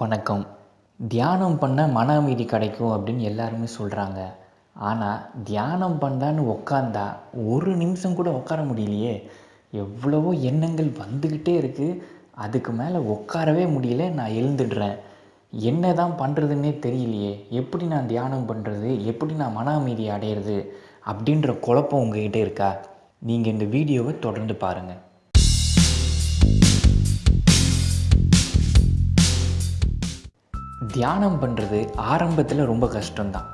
வணக்கம். தியானம் பண்ண மன அமைதி கிடைக்கும் அப்படின்னு எல்லாருமே சொல்கிறாங்க ஆனால் தியானம் பண்ணலான்னு உக்காந்தா ஒரு நிமிஷம் கூட உட்கார முடியலையே. எவ்வளவோ எண்ணங்கள் வந்துக்கிட்டே இருக்குது அதுக்கு மேலே உட்காரவே முடியல நான் எழுந்துடுறேன். என்ன தான் பண்ணுறதுன்னே தெரியலையே. எப்படி நான் தியானம் பண்ணுறது எப்படி நான் மன அமைதி அடையிறது? அப்படின்ற குழப்பம் உங்ககிட்ட இருக்கா? நீங்கள் இந்த வீடியோவை தொடர்ந்து பாருங்கள் தியானம் பண்ணுறது ஆரம்பத்தில் ரொம்ப கஷ்டம்தான்.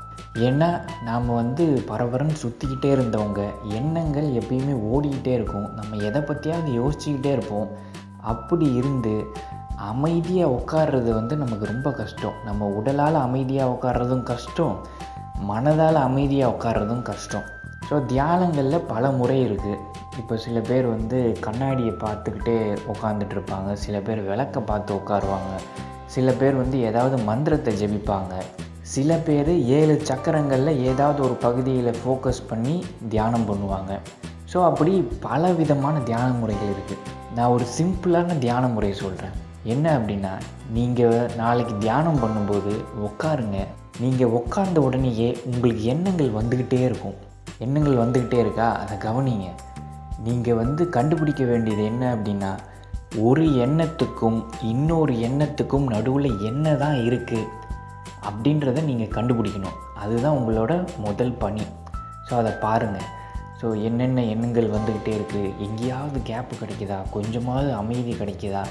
ஏன்னா நாம் வந்து பரபரன்னு சுற்றிக்கிட்டே இருந்தவங்க எண்ணங்கள் எப்பயுமே ஓடிக்கிட்டே இருக்கும். நம்ம எதை பற்றியாவது யோசிச்சுக்கிட்டே இருப்போம். அப்படி இருந்து அமைதியாக உட்கார்றது வந்து நமக்கு ரொம்ப கஷ்டம். நம்ம உடலால் அமைதியாக உட்கார்றதும் கஷ்டம். மனதால் அமைதியாக உட்கார்றதும் கஷ்டம். ஸோ தியானங்களில் பல முறை இருக்குது இப்போ சில பேர் வந்து கண்ணாடியை பார்த்துக்கிட்டே உட்காந்துட்டு இருப்பாங்க. சில பேர் விளக்க பார்த்து உட்காருவாங்க. சில பேர் வந்து ஏதாவது மந்திரத்தை ஜெபிப்பாங்க. சில பேர் ஏழு சக்கரங்களில் ஏதாவது ஒரு பகுதியில் ஃபோக்கஸ் பண்ணி தியானம் பண்ணுவாங்க. ஸோ அப்படி பல விதமான தியான முறைகள் இருக்குது நான் ஒரு சிம்பிளான தியான முறையை சொல்கிறேன் என்ன அப்படின்னா நீங்கள் நாளைக்கு தியானம் பண்ணும்போது உட்காருங்க நீங்கள் உட்கார்ந்த உடனேயே உங்களுக்கு எண்ணங்கள் வந்துக்கிட்டே இருக்கும். எண்ணங்கள் வந்துக்கிட்டே இருக்கா? அதை கவனிங்க. நீங்கள் வந்து கண்டுபிடிக்க வேண்டியது என்ன அப்படின்னா ஒரு எண்ணத்துக்கும் இன்னொரு எண்ணத்துக்கும் நடுவில் என்ன தான் இருக்குது அப்படின்றத நீங்கள் கண்டுபிடிக்கணும். அதுதான் உங்களோட முதல் பணி. ஸோ அதை பாருங்கள் ஸோ என்னென்ன எண்ணங்கள் வந்துக்கிட்டே இருக்குது எங்கேயாவது கேப்பு கிடைக்குதா? கொஞ்சமாவது அமைதி கிடைக்குதா?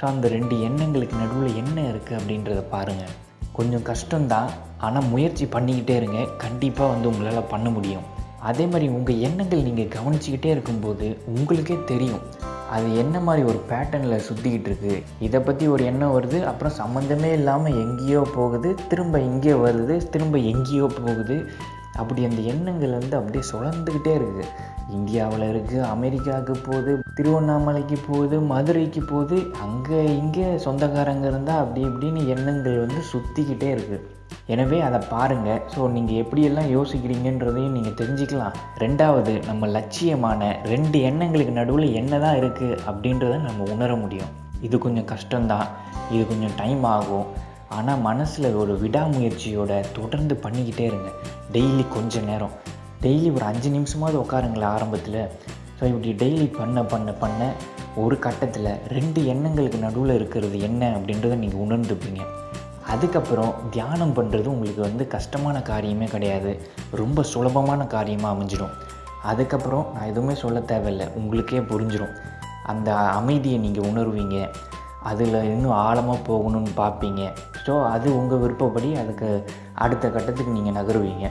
ஸோ அந்த ரெண்டு எண்ணங்களுக்கு நடுவில் என்ன இருக்குது அப்படின்றத பாருங்கள் கொஞ்சம் கஷ்டம்தான். ஆனால் முயற்சி பண்ணிக்கிட்டே இருங்க. கண்டிப்பாக வந்து உங்களால் பண்ண முடியும். அதே மாதிரி உங்கள் எண்ணங்கள் நீங்கள் கவனிச்சிக்கிட்டே இருக்கும்போது உங்களுக்கே தெரியும். அது என்ன மாதிரி ஒரு பேட்டர்னில் சுற்றிக்கிட்டு இருக்குது இதை பற்றி ஒரு எண்ணம் வருது அப்புறம் சம்மந்தமே இல்லாமல் எங்கேயோ போகுது திரும்ப இங்கேயோ வருது திரும்ப எங்கேயோ போகுது. அப்படி அந்த எண்ணங்கள் வந்து அப்படியே சுழந்துக்கிட்டே இருக்குது இந்தியாவில் இருக்குது அமெரிக்காவுக்கு போகுது திருவண்ணாமலைக்கு போகுது மதுரைக்கு போகுது. அங்கே இங்கே சொந்தக்காரங்க இருந்தால் அப்படி இப்படின்னு எண்ணங்கள் வந்து சுற்றிக்கிட்டே இருக்குது எனவே அதை பாருங்கள் ஸோ நீங்கள் எப்படியெல்லாம் யோசிக்கிறீங்கன்றதையும் நீங்கள் தெரிஞ்சுக்கலாம். ரெண்டாவது நம்ம லட்சியமான ரெண்டு எண்ணங்களுக்கு நடுவில் என்ன தான் இருக்குது அப்படின்றத நம்ம உணர முடியும். இது கொஞ்சம் கஷ்டம்தான். இது கொஞ்சம் டைம் ஆகும். ஆனால் மனசில் ஒரு விடாமுயற்சியோட தொடர்ந்து பண்ணிக்கிட்டே இருங்க. டெய்லி கொஞ்ச நேரம். டெய்லி ஒரு அஞ்சு நிமிஷமாவது உட்காருங்களேன் ஆரம்பத்தில். ஸோ இப்படி டெய்லி பண்ண பண்ண பண்ண ஒரு கட்டத்தில் ரெண்டு எண்ணங்களுக்கு நடுவில் இருக்கிறது என்ன அப்படின்றத நீங்கள் உணர்ந்துப்பீங்க. அதுக்கப்புறம் தியானம் பண்ணுறது உங்களுக்கு வந்து கஷ்டமான காரியமே கிடையாது. ரொம்ப சுலபமான காரியமாக அமைஞ்சிடும். அதுக்கப்புறம் நான் எதுவுமே சொல்ல தேவையில்லை. உங்களுக்கே புரிஞ்சிடும் அந்த அமைதியை நீங்கள் உணர்வீங்க. அதில் இன்னும் ஆழமாக போகணும்னு பார்ப்பீங்க. ஸோ அது உங்கள் விருப்பப்படி அதுக்கு அடுத்த கட்டத்துக்கு நீங்கள் நகருவீங்க.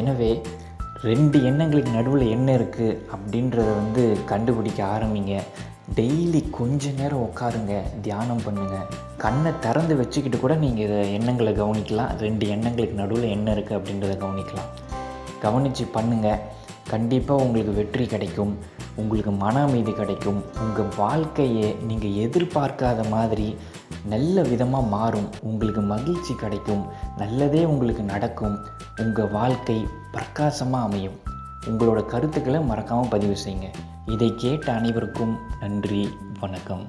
எனவே ரெண்டு எண்ணங்களுக்கு நடுவில் என்ன இருக்குது அப்படின்றத வந்து கண்டுபிடிக்க ஆரம்பிங்க. டெய்லி கொஞ்ச நேரம் உட்காருங்க தியானம் பண்ணுங்கள் கண்ணை திறந்து வச்சுக்கிட்டு கூட நீங்கள் இதை எண்ணங்களை கவனிக்கலாம். ரெண்டு எண்ணங்களுக்கு நடுவில் என்ன இருக்குது அப்படின்றத கவனிக்கலாம். கவனித்து பண்ணுங்கள் கண்டிப்பாக உங்களுக்கு வெற்றி கிடைக்கும். உங்களுக்கு மன அமைதி கிடைக்கும். உங்கள் வாழ்க்கையை நீங்கள் எதிர்பார்க்காத மாதிரி நல்ல விதமாக மாறும். உங்களுக்கு மகிழ்ச்சி கிடைக்கும். நல்லதே உங்களுக்கு நடக்கும். உங்கள் வாழ்க்கை பிரகாசமாக அமையும். உங்களோட கருத்துக்களை மறக்காமல் பதிவு செய்யுங்க. இதை கேட்ட அனைவருக்கும் நன்றி வணக்கம்.